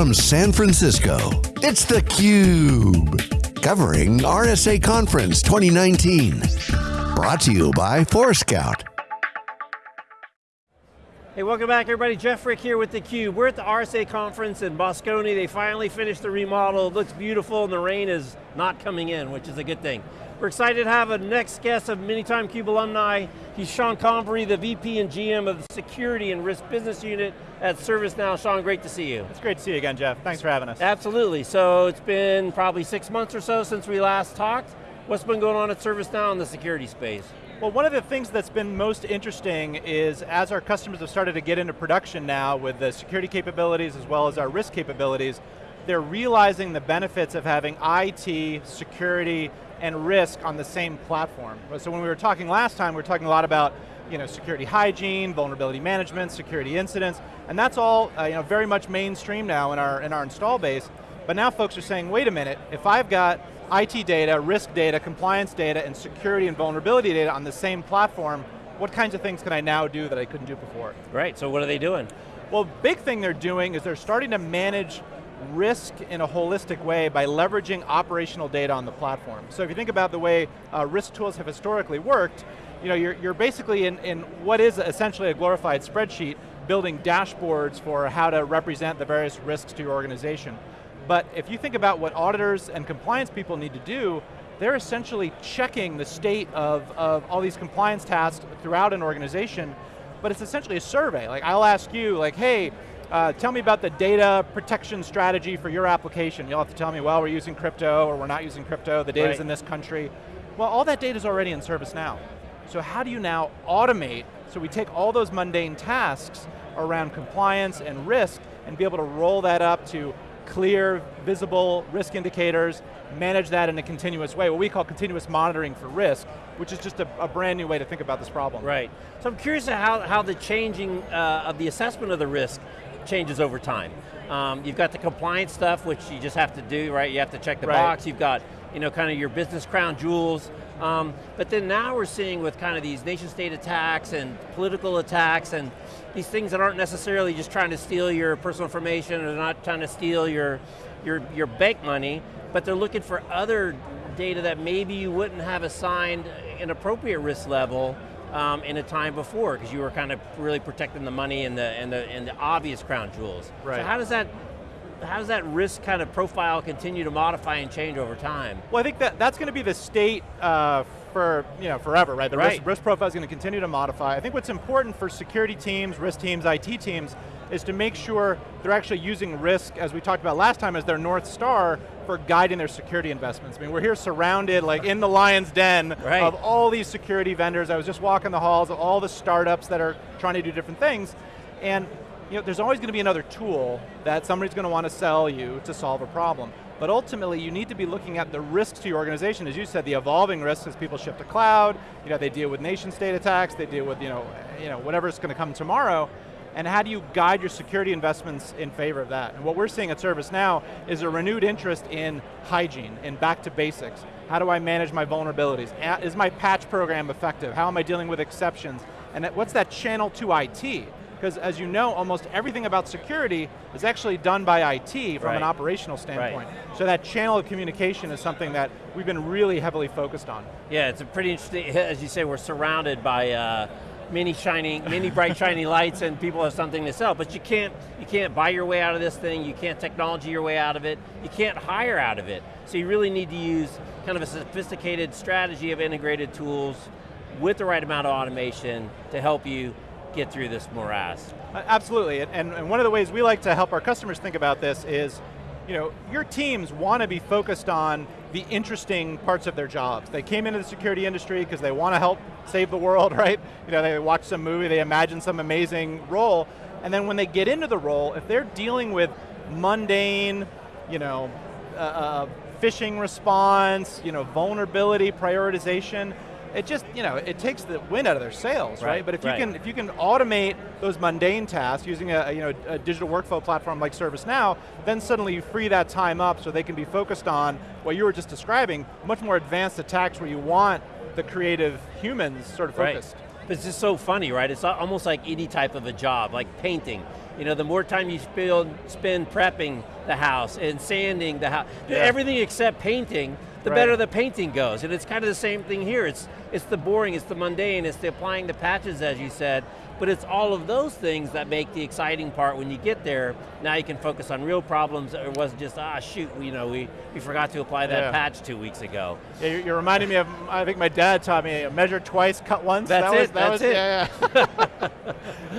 from San Francisco, it's theCUBE. Covering RSA Conference 2019. Brought to you by Forescout. Hey, welcome back everybody. Jeff Frick here with theCUBE. We're at the RSA conference in Moscone. They finally finished the remodel. It looks beautiful and the rain is not coming in, which is a good thing. We're excited to have a next guest of Manytime Cube alumni. He's Sean Convery, the VP and GM of the Security and Risk Business Unit at ServiceNow. Sean, great to see you. It's great to see you again, Jeff. Thanks for having us. Absolutely. So it's been probably six months or so since we last talked. What's been going on at ServiceNow in the security space? Well, one of the things that's been most interesting is as our customers have started to get into production now with the security capabilities as well as our risk capabilities, they're realizing the benefits of having IT, security, and risk on the same platform. So when we were talking last time, we were talking a lot about you know, security hygiene, vulnerability management, security incidents, and that's all uh, you know, very much mainstream now in our, in our install base. But now folks are saying, wait a minute, if I've got IT data, risk data, compliance data, and security and vulnerability data on the same platform, what kinds of things can I now do that I couldn't do before? Right, so what are they doing? Well, big thing they're doing is they're starting to manage risk in a holistic way by leveraging operational data on the platform. So if you think about the way uh, risk tools have historically worked, you know, you're, you're basically in, in what is essentially a glorified spreadsheet building dashboards for how to represent the various risks to your organization. But if you think about what auditors and compliance people need to do, they're essentially checking the state of, of all these compliance tasks throughout an organization, but it's essentially a survey. Like I'll ask you, like, hey, uh, tell me about the data protection strategy for your application. You'll have to tell me, well, we're using crypto or we're not using crypto, the data's right. in this country. Well, all that data's already in ServiceNow. So how do you now automate, so we take all those mundane tasks around compliance and risk and be able to roll that up to clear, visible risk indicators, manage that in a continuous way, what we call continuous monitoring for risk, which is just a, a brand new way to think about this problem. Right, so I'm curious how, how the changing uh, of the assessment of the risk changes over time. Um, you've got the compliance stuff, which you just have to do, right? You have to check the right. box. You've got, you know, kind of your business crown jewels. Um, but then now we're seeing with kind of these nation state attacks and political attacks and these things that aren't necessarily just trying to steal your personal information or not trying to steal your, your, your bank money, but they're looking for other data that maybe you wouldn't have assigned an appropriate risk level um, in a time before, because you were kind of really protecting the money and the, and the, and the obvious crown jewels. Right. So how does that how does that risk kind of profile continue to modify and change over time? Well, I think that that's going to be the state uh, for you know forever, right? The right. Risk, risk profile is going to continue to modify. I think what's important for security teams, risk teams, IT teams, is to make sure they're actually using risk, as we talked about last time, as their North Star for guiding their security investments. I mean, we're here surrounded, like in the lion's den, right. of all these security vendors. I was just walking the halls of all the startups that are trying to do different things, and you know, there's always going to be another tool that somebody's going to want to sell you to solve a problem. But ultimately, you need to be looking at the risks to your organization. As you said, the evolving risks as people shift to cloud, you know, they deal with nation state attacks, they deal with you know, you know, whatever's going to come tomorrow, and how do you guide your security investments in favor of that? And what we're seeing at ServiceNow is a renewed interest in hygiene, in back to basics. How do I manage my vulnerabilities? Is my patch program effective? How am I dealing with exceptions? And what's that channel to IT? because as you know, almost everything about security is actually done by IT from right. an operational standpoint. Right. So that channel of communication is something that we've been really heavily focused on. Yeah, it's a pretty interesting, as you say, we're surrounded by uh, many shining, many bright shiny lights and people have something to sell, but you can't, you can't buy your way out of this thing, you can't technology your way out of it, you can't hire out of it. So you really need to use kind of a sophisticated strategy of integrated tools with the right amount of automation to help you get through this morass. Absolutely, and, and one of the ways we like to help our customers think about this is, you know, your teams want to be focused on the interesting parts of their jobs. They came into the security industry because they want to help save the world, right? You know, they watch some movie, they imagine some amazing role, and then when they get into the role, if they're dealing with mundane, you know, uh, uh, phishing response, you know, vulnerability prioritization, it just, you know, it takes the wind out of their sails, right? right? But if right. you can if you can automate those mundane tasks using a, you know, a digital workflow platform like ServiceNow, then suddenly you free that time up so they can be focused on what you were just describing, much more advanced attacks where you want the creative humans sort of focused. Right. It's just so funny, right? It's almost like any type of a job, like painting. You know, the more time you spend, spend prepping the house and sanding the house, Yeah. everything except painting, the Right. better the painting goes. And it's kind of the same thing here. It's, it's the boring, it's the mundane, it's the applying the patches as you said, but it's all of those things that make the exciting part when you get there. Now you can focus on real problems. It wasn't just, ah, shoot, you know, we, we forgot to apply that Yeah. patch two weeks ago. Yeah, you're, reminding me of, I think my dad taught me, measure twice, cut once. That's that was, it, that that's was, it. Yeah, yeah.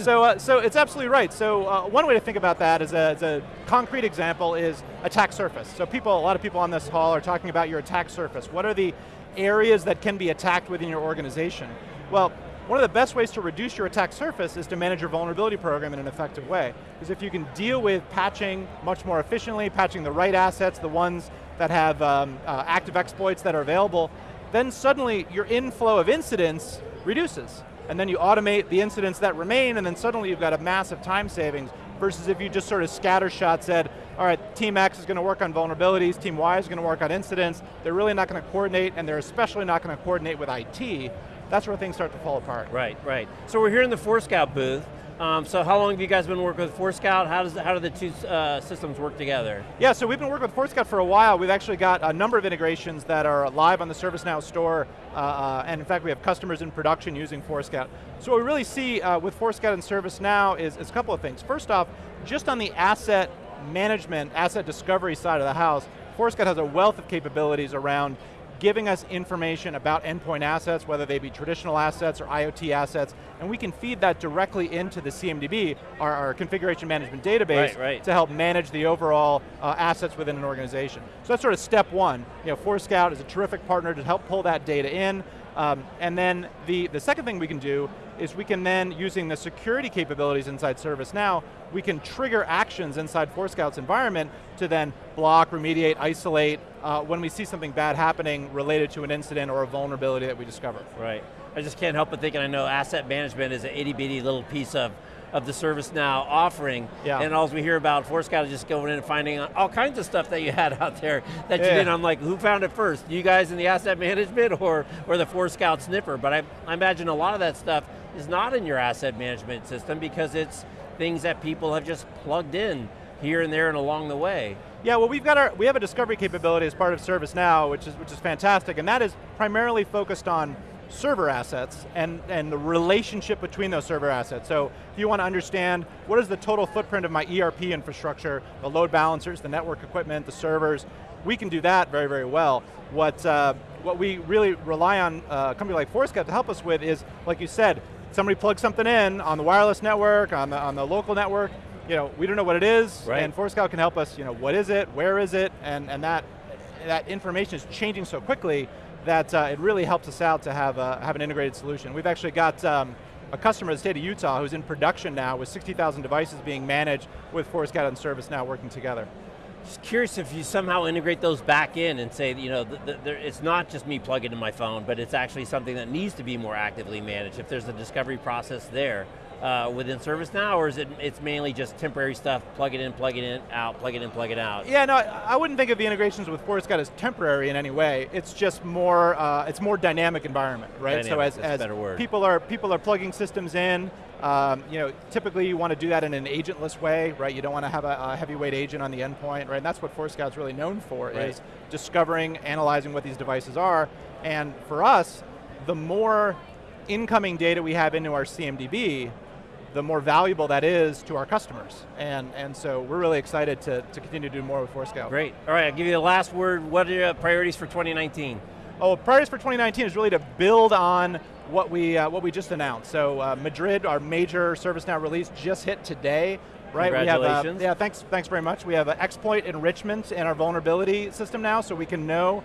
so, uh, so it's absolutely right. So uh, one way to think about that as a, as a concrete example is attack surface. So people, a lot of people on this hall are talking about your attack surface. What are the areas that can be attacked within your organization? Well, one of the best ways to reduce your attack surface is to manage your vulnerability program in an effective way. Because if you can deal with patching much more efficiently, patching the right assets, the ones that have um, uh, active exploits that are available, then suddenly your inflow of incidents reduces. And then you automate the incidents that remain, and then suddenly you've got a massive time savings, versus if you just sort of scattershot said, all right, team X is going to work on vulnerabilities, team Y is going to work on incidents, they're really not going to coordinate, and they're especially not going to coordinate with IT, that's where things start to fall apart. Right, right. So we're here in the Forescout booth. Um, so how long have you guys been working with Forescout? How, does, how do the two uh, systems work together? Yeah, so we've been working with Forescout for a while. We've actually got a number of integrations that are live on the ServiceNow store, uh, uh, and in fact we have customers in production using Forescout. So what we really see uh, with Forescout and ServiceNow is, is a couple of things. First off, just on the asset management, asset discovery side of the house, Forescout has a wealth of capabilities around giving us information about endpoint assets, whether they be traditional assets or IoT assets, and we can feed that directly into the CMDB, our, our configuration management database, Right, right. to help manage the overall uh, assets within an organization. So that's sort of step one. You know, Forescout is a terrific partner to help pull that data in, um, and then the, the second thing we can do is we can then, using the security capabilities inside ServiceNow, we can trigger actions inside Forescout's environment to then block, remediate, isolate, uh, when we see something bad happening related to an incident or a vulnerability that we discover. Right. I just can't help but thinking, I know asset management is an itty bitty little piece of, of the ServiceNow offering, Yeah. and all we hear about Forescout is just going in and finding all kinds of stuff that you had out there that you didn't. I'm like, who found it first? You guys in the asset management or, or the Forescout sniffer? But I, I imagine a lot of that stuff is not in your asset management system because it's things that people have just plugged in here and there and along the way. Yeah, well we've got our, we have a discovery capability as part of ServiceNow, which is, which is fantastic, and that is primarily focused on server assets and, and the relationship between those server assets. So if you want to understand what is the total footprint of my ERP infrastructure, the load balancers, the network equipment, the servers, we can do that very, very well. What, uh, what we really rely on uh, a company like Forescout to help us with is, like you said, somebody plugs something in on the wireless network, on the, on the local network, you know, we don't know what it is, Right. and Forescout can help us, you know, what is it, where is it, and, and that, that information is changing so quickly that uh, it really helps us out to have, a, have an integrated solution. We've actually got um, a customer in the state of Utah who's in production now with 60,000 devices being managed with Forescout and ServiceNow working together. Just curious if you somehow integrate those back in and say, you know, it's not just me plugging in my phone, but it's actually something that needs to be more actively managed. If there's a discovery process there uh, within ServiceNow, or is it it's mainly just temporary stuff, plug it in, plug it in, out, plug it in, plug it out? Yeah, no, I I wouldn't think of the integrations with Forescout as temporary in any way. It's just more, uh, it's more dynamic environment, right? so as, as people are people are plugging systems in, um, you know, typically you want to do that in an agentless way, right? You don't want to have a, a heavyweight agent on the endpoint, right? And that's what Forescout's really known for Right. is discovering, analyzing what these devices are, and for us, the more incoming data we have into our CMDB, the more valuable that is to our customers. And, and so we're really excited to, to continue to do more with Forescout. Great. All right, I'll give you the last word. What are your priorities for 2019? Oh, priorities for 2019 is really to build on what we uh, what we just announced. So uh, Madrid, our major ServiceNow release, just hit today. Right, Congratulations. we have uh, yeah, thanks, thanks very much. We have uh, exploit enrichment in our vulnerability system now, so we can know,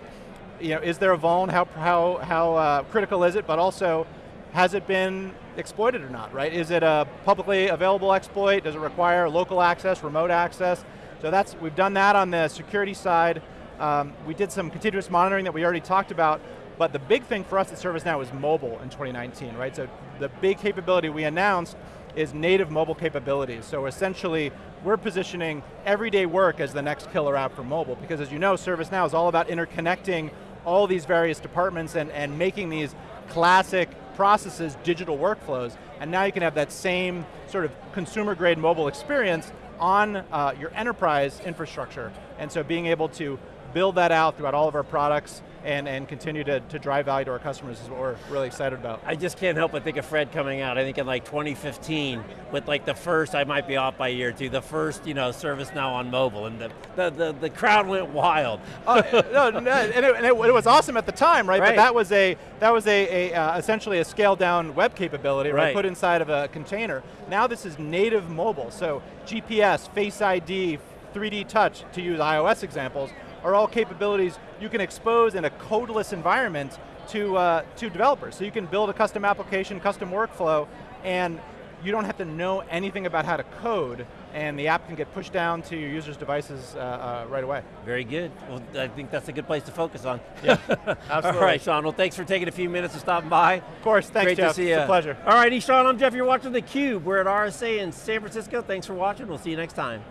you know, is there a vuln? How how how uh, critical is it? But also, has it been exploited or not? Right? Is it a publicly available exploit? Does it require local access, remote access? So that's we've done that on the security side. Um, we did some continuous monitoring that we already talked about, but the big thing for us at ServiceNow is mobile in 2019, right? So the big capability we announced is native mobile capabilities. So essentially, we're positioning everyday work as the next killer app for mobile, because as you know, ServiceNow is all about interconnecting all these various departments and, and making these classic processes digital workflows, and now you can have that same sort of consumer grade mobile experience on uh, your enterprise infrastructure. And so being able to build that out throughout all of our products and, and continue to, to drive value to our customers is what we're really excited about. I just can't help but think of Fred coming out, I think in like 2015, with like the first, I might be off by a year or two, the first you know, ServiceNow on mobile, and the, the, the, the crowd went wild. uh, no, no, and, it, and it, it, was awesome at the time, right? right? But that was a that was a, a uh, essentially a scaled down web capability, right. right? Put inside of a container. Now this is native mobile, so GPS, Face ID, 3D Touch, to use iOS examples, are all capabilities you can expose in a codeless environment to, uh, to developers. So you can build a custom application, custom workflow, and you don't have to know anything about how to code, and the app can get pushed down to your users' devices uh, uh, right away. Very good. Well, I think that's a good place to focus on. Yeah, absolutely. All right, Sean, well thanks for taking a few minutes and stopping by. Of course, thanks Great Jeff, to see it's a pleasure. All righty, Sean, I'm Jeff, you're watching theCUBE. We're at RSA in San Francisco. Thanks for watching, we'll see you next time.